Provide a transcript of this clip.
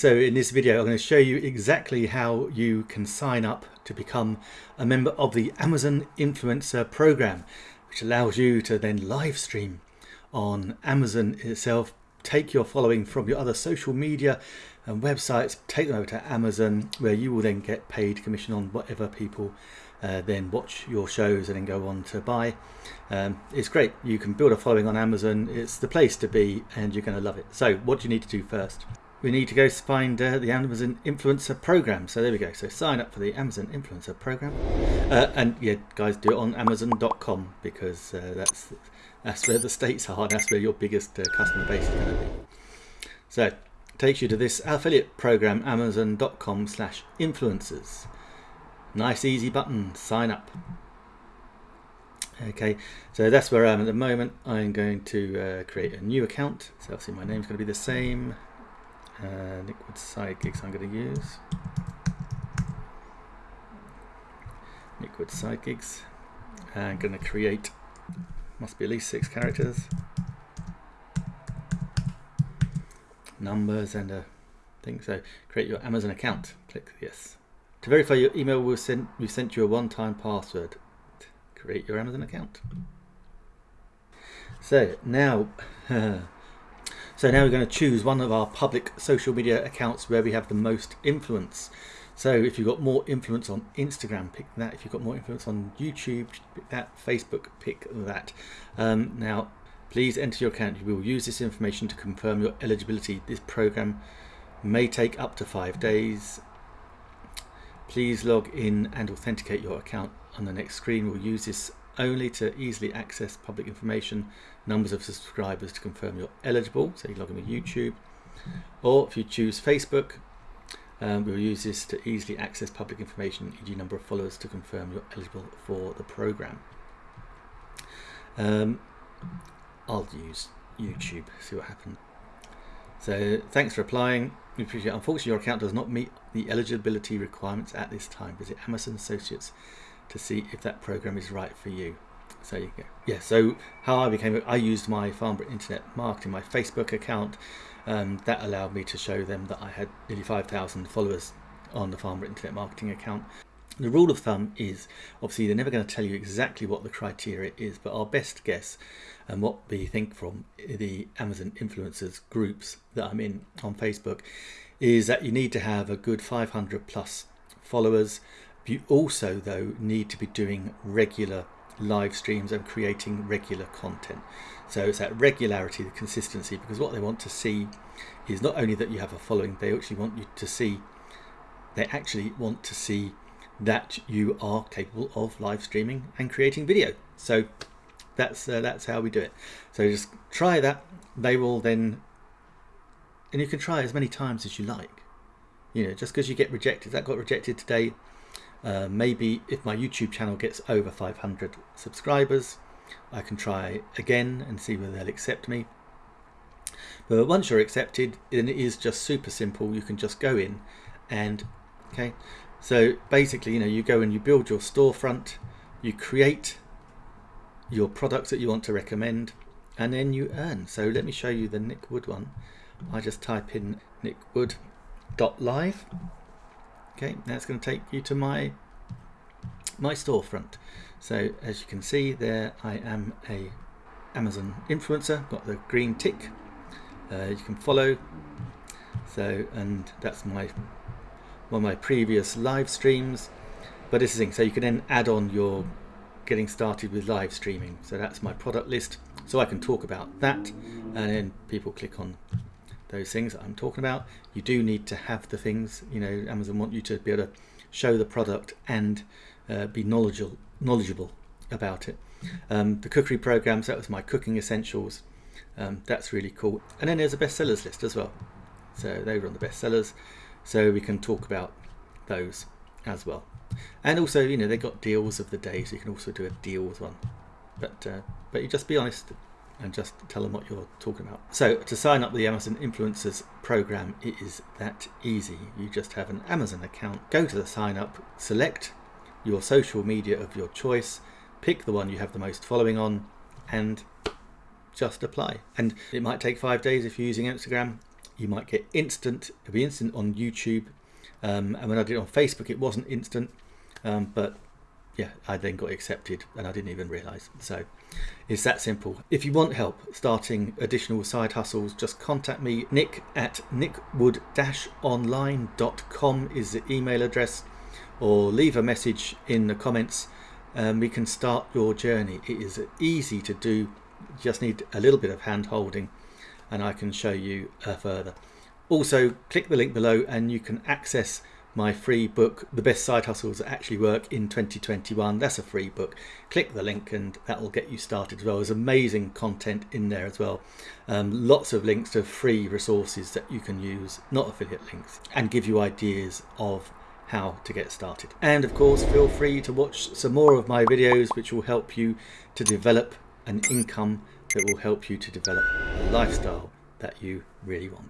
So in this video I'm going to show you exactly how you can sign up to become a member of the Amazon Influencer Program which allows you to then live stream on Amazon itself, take your following from your other social media and websites, take them over to Amazon where you will then get paid commission on whatever people uh, then watch your shows and then go on to buy. Um, it's great. You can build a following on Amazon. It's the place to be and you're going to love it. So what do you need to do first? We need to go find uh, the Amazon Influencer Program. So there we go. So sign up for the Amazon Influencer Program. Uh, and yeah, guys, do it on Amazon.com because uh, that's that's where the states are. That's where your biggest uh, customer base is going to be. So takes you to this affiliate program, Amazon.com slash influencers. Nice easy button, sign up. Okay, so that's where I am at the moment. I'm going to uh, create a new account. So obviously my name's going to be the same uh, liquid psychics I'm going to use. Liquid psychics. I'm going to create, must be at least six characters, numbers and a thing. So create your Amazon account. Click yes. To verify your email, we'll send, we sent you a one-time password. Create your Amazon account. So now So now we're going to choose one of our public social media accounts where we have the most influence. So if you've got more influence on Instagram, pick that. If you've got more influence on YouTube, pick that. Facebook, pick that. Um, now, please enter your account. We will use this information to confirm your eligibility. This program may take up to five days. Please log in and authenticate your account on the next screen. We'll use this only to easily access public information, numbers of subscribers to confirm you're eligible, so you log in with YouTube, or if you choose Facebook, um, we'll use this to easily access public information, e.g. number of followers to confirm you're eligible for the program. Um, I'll use YouTube, see what happens. So thanks for applying. We appreciate it. Unfortunately, your account does not meet the eligibility requirements at this time. Visit Amazon Associates to see if that program is right for you. So you go. Yeah, so how I became, I used my Farnborough Internet Marketing, my Facebook account. Um, that allowed me to show them that I had nearly 5,000 followers on the Farnborough Internet Marketing account. The rule of thumb is, obviously they're never going to tell you exactly what the criteria is, but our best guess and what we think from the Amazon influencers groups that I'm in on Facebook is that you need to have a good 500 plus followers you also, though, need to be doing regular live streams and creating regular content. So it's that regularity, the consistency, because what they want to see is not only that you have a following, they actually want you to see, they actually want to see that you are capable of live streaming and creating video. So that's uh, that's how we do it. So just try that. They will then, and you can try as many times as you like. You know, just because you get rejected, that got rejected today, uh, maybe if my YouTube channel gets over 500 subscribers, I can try again and see whether they'll accept me. But once you're accepted, then it is just super simple. You can just go in and, okay. So basically, you know, you go and you build your storefront, you create your products that you want to recommend, and then you earn. So let me show you the Nick Wood one. I just type in nickwood.live Okay, that's going to take you to my my storefront. So as you can see there, I am a Amazon influencer, got the green tick. Uh, you can follow. So, and that's my one of my previous live streams. But this is thing, so you can then add on your getting started with live streaming. So that's my product list. So I can talk about that and then people click on those things that I'm talking about. You do need to have the things, you know, Amazon want you to be able to show the product and uh, be knowledgeable, knowledgeable about it. Um, the cookery programs, that was my cooking essentials. Um, that's really cool. And then there's a bestsellers list as well. So they on the bestsellers. So we can talk about those as well. And also, you know, they got deals of the day, so you can also do a deals one. But uh, but you just be honest, and just tell them what you're talking about. So to sign up the Amazon Influencers program, it is that easy. You just have an Amazon account, go to the sign up, select your social media of your choice, pick the one you have the most following on, and just apply. And it might take five days if you're using Instagram. you might get instant, it'll be instant on YouTube. Um, and when I did it on Facebook, it wasn't instant, um, but yeah, I then got accepted and I didn't even realize. So it's that simple. If you want help starting additional side hustles, just contact me. Nick at nickwood-online.com is the email address or leave a message in the comments and we can start your journey. It is easy to do, just need a little bit of hand holding and I can show you uh, further. Also click the link below and you can access my free book, The Best Side Hustles That Actually Work in 2021. That's a free book. Click the link and that will get you started as well. There's amazing content in there as well. Um, lots of links to free resources that you can use, not affiliate links, and give you ideas of how to get started. And of course, feel free to watch some more of my videos, which will help you to develop an income that will help you to develop a lifestyle that you really want.